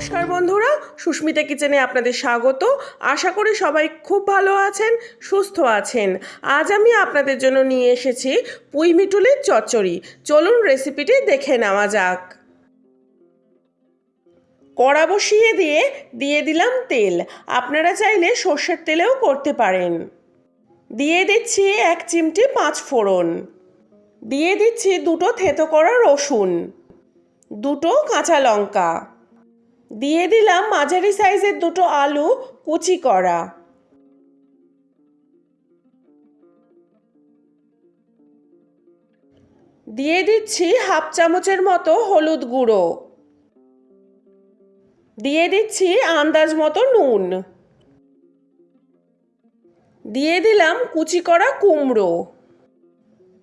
নমস্কার বন্ধুরা, সুস্মিতা কিচেনে আপনাদের স্বাগত। আশা করি সবাই খুব ভালো আছেন, সুস্থ আছেন। আজ আমি আপনাদের জন্য নিয়ে এসেছি পুঁই মিটুলের চচ্চড়ি। চলুন রেসিপিটি দেখে নেওয়া যাক। কড়া বসিয়ে দিয়ে দিয়ে দিলাম তেল। আপনারা চাইলে সর্ষের তেলেও করতে পারেন। দিয়ে দিচ্ছি এক চিমটি পাঁচ ফোড়ন। দিয়ে দিচ্ছি দুটো থেতো করা রসুন। দুটো কাঁচা লঙ্কা। দিয়ে দিলাম মাঝারি সাইজের দুটো আলু, কুচি করা। দিয়ে দিচ্ছি হাফ চামচের মতো হলুদ গুঁড়ো। দিয়ে দিচ্ছি আন্দাজ মতো নুন। দিয়ে দিলাম কুচি করা কুমড়ো।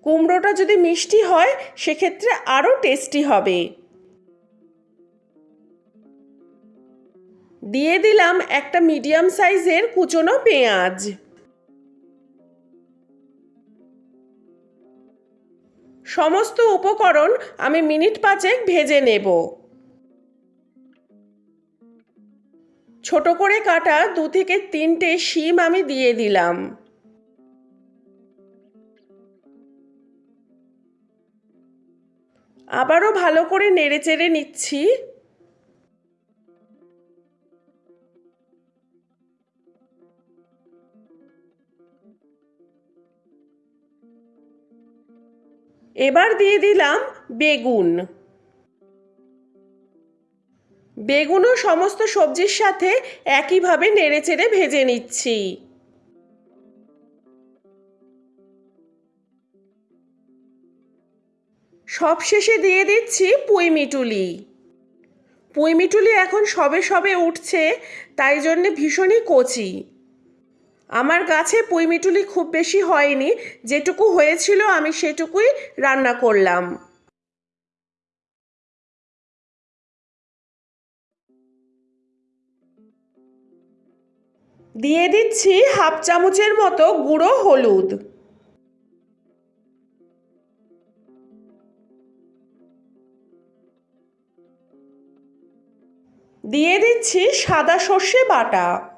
কুমড়োটা যদি মিষ্টি হয়, সেক্ষেত্রে আরও টেস্টি হবে। দিয়ে দিলাম একটা মিডিয়াম সাইজের কুচনো পেঁয়াজ। সমস্ত উপকরণ আমি মিনিট পাঁচেক ভেজে নেব। ছোট করে কাটা দু থেকে তিনটে শিম আমি দিয়ে দিলাম। আবারও ভালো করে নেড়ে চেড়ে নিচ্ছি। এবার দিয়ে দিলাম বেগুন। বেগুনও সমস্ত সবজির সাথে একইভাবে নেড়েচেড়ে ভেজে নিচ্ছি। সবশেষে দিয়ে দিচ্ছি পুঁই মিটুলি। পুঁই মিটুলি এখন সবে সবে উঠছে, তাই জন্যে ভীষণই কচি। আমার গাছে পুঁইমিটুলি খুব বেশি হয়নি, যেটুকু হয়েছিল আমি সেটুকুই রান্না করলাম। দিয়ে দিচ্ছি হাফ চামচের মতো গুঁড়ো হলুদ। দিয়ে দিচ্ছি সাদা সর্ষে বাটা।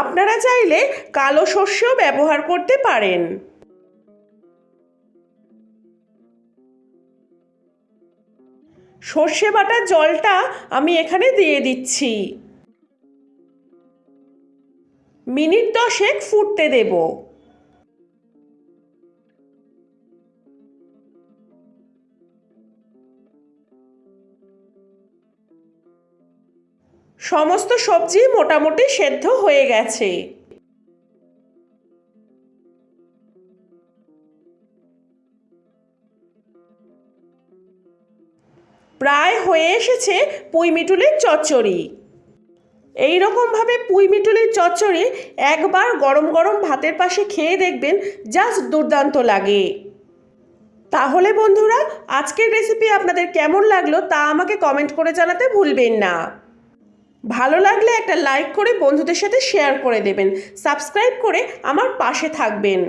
আপনারা চাইলে কালো সর্ষেও ব্যবহার করতে পারেন। সর্ষে বাটার জলটা আমি এখানে দিয়ে দিচ্ছি। মিনিট দশেক ফুটতে দেব। সমস্ত সবজি মোটামুটি সেদ্ধ হয়ে গেছে। প্রায় হয়ে এসেছে পুঁই মিটুলির চচ্চড়ি। এই রকমভাবে পুঁই মিটুলির চচ্চড়ি একবার গরম গরম ভাতের পাশে খেয়ে দেখবেন, জাস্ট দুর্দান্ত লাগে। তাহলে বন্ধুরা, আজকের রেসিপি আপনাদের কেমন লাগল তা আমাকে কমেন্ট করে জানাতে ভুলবেন না। ভালো লাগলে একটা লাইক করে বন্ধুদের সাথে শেয়ার করে দেবেন। সাবস্ক্রাইব করে আমার পাশে থাকবেন।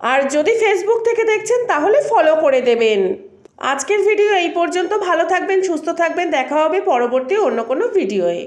আর যদি ফেসবুক থেকে দেখছেন, তাহলে ফলো করে দেবেন। আজকের ভিডিও এই পর্যন্ত। ভালো থাকবেন, সুস্থ থাকবেন। দেখা হবে পরবর্তী অন্য কোনো ভিডিওয়ে